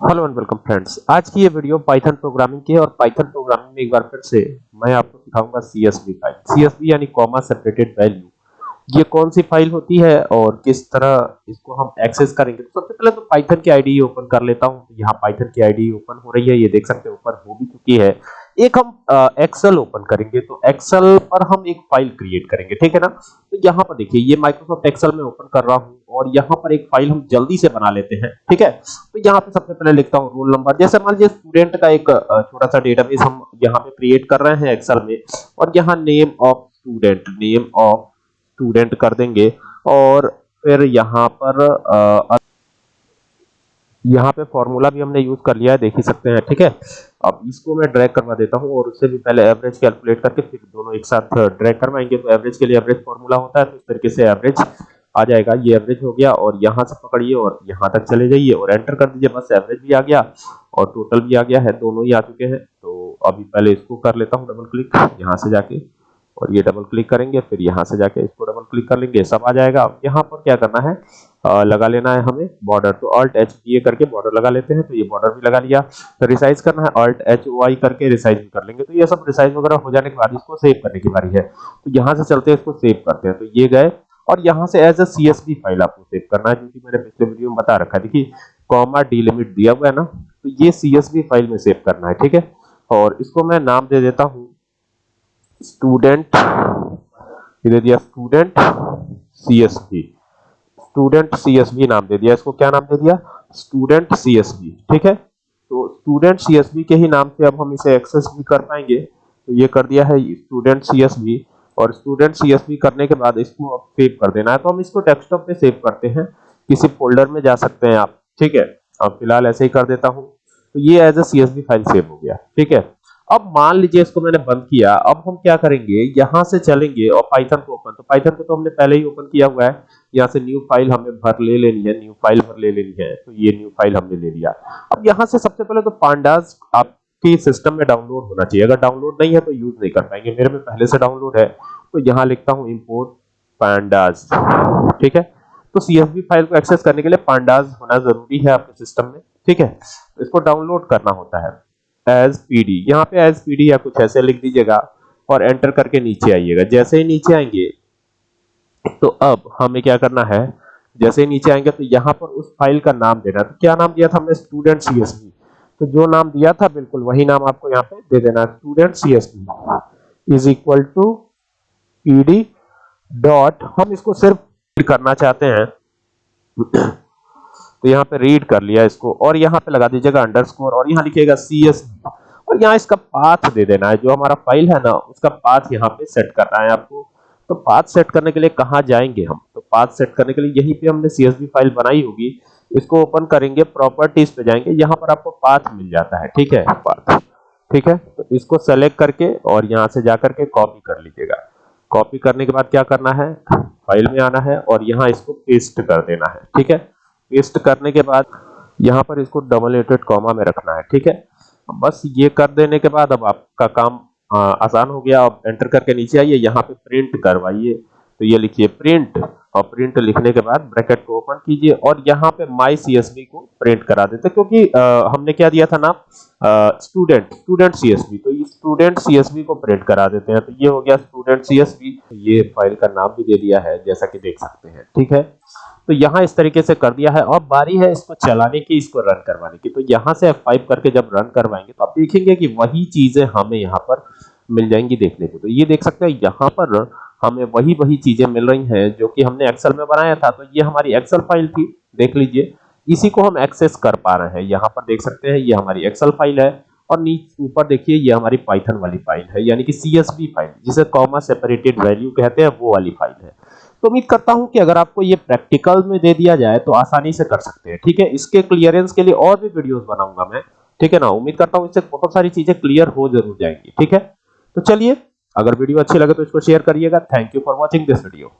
Hello and welcome friends आज की ये वीडियो पाइथन प्रोग्रामिंग की है और पाइथन प्रोग्रामिंग में एक बार फिर से मैं आपको दिखाऊँगा सीएसवी फ़ाइल सीएसवी यानी कॉमा सेपरेटेड वैल्यू ये कौन सी फ़ाइल होती है और किस तरह इसको हम एक्सेस करेंगे? तो सबसे पहले तो पाइथन की आईडी ओपन कर लेता हूँ। तो यहाँ पाइथन की आईडी ओपन हो रही है। ये देख सकते हैं, ऊपर हो भी चुकी है। एक हम एक्सेल ओपन करेंगे। तो एक्सेल पर हम एक फ़ाइल क्रिएट करेंगे। ठीक है ना? तो यहाँ पर देखिए, ये माइक्रोसॉफ्ट एक्सेल में ओपन कर रहा हूँ। और यहाँ पर एक फ़ाइल हम जल्दी से बना लेते हैं ठीक है? तो यहाँ पे सबसे पहले लिखता हूँ रोल नंबर जैसे मान लीजिए स्टूडेंट का एक छोटा सा डेटाबेस हम यहाँ पे क्रिएट कर रहे हैं एक्सेल में और यहाँ name of student name of student कर देंगे और फिर यहाँ पर आ, यहाँ पे फॉर्मूला भी हमने यूज़ कर लिया है देख ही सकते हैं ठीक है? अब इसको मैं ड्रैग करवा देता हूँ और उससे भी पहले एवरेज कैलकुलेट करके फिर दोनों एक साथ ड्रैग करवाएँगे। तो एवरेज के लिए एवरेज फॉर्मूला होता है तो इस तरीके से एवरेज आ जाएगा ये एवरेज हो गया और यहाँ से पकड़िए और यहाँ तक चले जाइए और एंटर कर दीजिए। बस एवरेज भी आ गया और टोटल भी आ गया है दोनों ही आ चुके हैं। तो अभी पहले इसको कर लेता हूँ डबल क्लिक यहाँ से जाके और ये डबल क्लिक करेंगे फिर यहाँ से जाके इसको डबल क्लिक कर लेंगे। सब आ जाएगा। यहाँ पर क्या करना है? आ, लगा लेना है हमें बॉर्डर तो अल्ट एच डी करके बॉर्डर लगा लेते हैं तो ये बॉर्डर भी लगा लिया। तो रिसाइज करना है अल्ट एच आई करके रिसाइज भी कर लेंगे। तो ये सब रिसाइज वगैरह हो जाने के बाद इसको सेव करने की बारी है। तो यहाँ से चलते हैं इसको सेव करते हैं। तो ये गए और यहाँ से as a C S file आपको सेव करना है क्योंकि मैंने पिछले वीडियो में बता रखा है। देखिए कॉमा डिलिमिट दिया हुआ है ना तो ये सी एस फ़ाइल में सेव करना है, ठीक है? और इसको मैं नाम दे देता हूँ स्टूडेंट दे दिया स्टूडेंट सीएसवी स्टूडेंट सीएसवी नाम दे दिया, इसको क्या नाम दे दिया? स्टूडेंट सीएसवी ठीक है? तो स्टूडेंट सीएसवी के ही नाम से अब हम इसे एक्सेस भी कर पाएँगे। तो ये कर दिया है स्टूडेंट सीएसवी और स्टूडेंट सीएसवी करने के बाद इसको सेव कर देना है। तो हम इसको डेस्कटॉप पे सेव करते हैं। किसी फोल्डर में जा सकते हैं आप, ठीक है? अब फ़िलहाल ऐसे ही कर देता हूँ। तो ये as a CSV file save हो गया, ठीक है? अब मान लीजिए इसको मैंने बंद किया। अब हम क्या करेंगे? यहाँ से चलेंगे और पाइथन को ओपन तो पाइथन को तो हमने पहले ही ओपन किया हुआ है। यहाँ से न्यू फ़ाइल हमें भर ले लेनी है न्यू फ़ाइल भर ले लेनी है। तो ये न्यू फ़ाइल हमने ले लिया। अब यहाँ से सबसे पहले तो पांडास आपके सिस्टम में डाउनलोड होना चाहिए। अगर डाउनलोड नहीं है तो यूज़ नहीं कर पाएँगे। मेरे में पहले से डाउनलोड है तो यहाँ लिखता हूँ इंपोर्ट पांडास ठीक है? तो सीएसवी फ़ाइल को एक्सेस करने के लिए पांडास होना ज़रूरी है आपके सिस्टम में, ठीक है? इसको डाउनलोड करना होता है एज पीडी यहाँ पे एज पीडी या कुछ ऐसे लिख दीजिएगा और एंटर करके नीचे आइएगा। जैसे ही नीचे आएँगे तो अब हमें क्या करना है? जैसे ही नीचे आएँगे तो यहाँ पर उस फ़ाइल का नाम देना तो क्या नाम दिया था हमने? स्टूडेंट सीएसवी तो जो नाम दिया था, बिल्कुल वही नाम आपको यहाँ पे दे देना student CSV is equal to PD dot हम इसको सिर्फ़ रीड करना चाहते हैं। तो यहाँ पे रीड कर लिया इसको, और यहाँ पे लगा दीजिएगा अंडरस्कोर और यहाँ लिखिएगा सी एस और यहाँ इसका पाथ दे देना है, जो हमारा फ़ाइल है ना, उसका पाथ यहाँ पे सेट करना है आपको। तो पाथ सेट करने के लिए कहाँ जाएँगे हम? तो पाथ सेट करने के लिए यहीं पे हमने सी फ़ाइल बनाई होगी। इसको ओपन करेंगे प्रॉपर्टीज़ पे जाएँगे यहाँ पर आपको पाथ मिल जाता है ठीक है? पाथ ठीक है? तो इसको सेलेक्ट करके और यहाँ से जाकर के कॉपी कर लीजिएगा। कॉपी करने के बाद क्या करना है? फ़ाइल में आना है और यहाँ इसको पेस्ट कर देना है ठीक है? पेस्ट करने के बाद यहाँ पर इसको डबल एटेड कॉमा में रखना है ठीक है? बस ये कर देने के बाद अब आपका काम आ, आसान हो गया। अब एंटर करके नीचे आइए यहाँ पे प्रिंट करवाइए। तो ये लिखिए प्रिंट और प्रिंट लिखने के बाद ब्रैकेट को ओपन कीजिए और यहाँ पे माई सीएसवी को प्रिंट करा देते क्योंकि आ, हमने क्या दिया था नाम स्टूडेंट स्टूडेंट सीएसवी तो ये स्टूडेंट सीएसवी को प्रिंट करा देते हैं। तो ये हो गया स्टूडेंट सीएसवी ये फ़ाइल का नाम भी दे दिया है जैसा कि देख सकते हैं। ठीक है? तो यहाँ इस तरीके से कर दिया है और बारी है इसको चलाने की इसको रन करवाने की। तो यहाँ से F5 करके जब रन करवाएँगे तो आप देखेंगे कि वही चीज़ें हमें यहाँ पर मिल जाएँगी देखने को। तो ये देख सकते हैं यहाँ पर हमें वही वही चीज़ें मिल रही हैं जो कि हमने एक्सेल में बनाया था। तो ये हमारी एक्सेल फ़ाइल थी। देख लीजिए। इसी को हम एक्सेस कर पा रहे हैं। यहाँ पर देख सकते हैं, ये हमारी एक्सेल फ़ाइल है। और नीचे, ऊपर देखिए, ये हमारी पाइथन वाली फ़ाइल है, यानी कि सीएसवी फ़ाइल जिसे कॉमा सेपरेटेड वैल्यू कहते हैं, वो वाली फ़ाइल है। तो उम्मीद करता हूँ कि अगर आपको ये प्रैक्टिकल में दे दिया जाए तो आसानी से कर सकते हैं। ठीक है? इसके क्लियरेंस के लिए और भी वीडियोस बनाऊँगा मैं। ठीक है ना? उम्मीद करता हूँ इससे बहुत सारी चीज़ें क्लियर हो ज़रूर जाएँगी। ठीक है? तो चलिए अगर वीडियो अच्छी लगे तो इसको शेयर करिएगा। Thank you for watching this video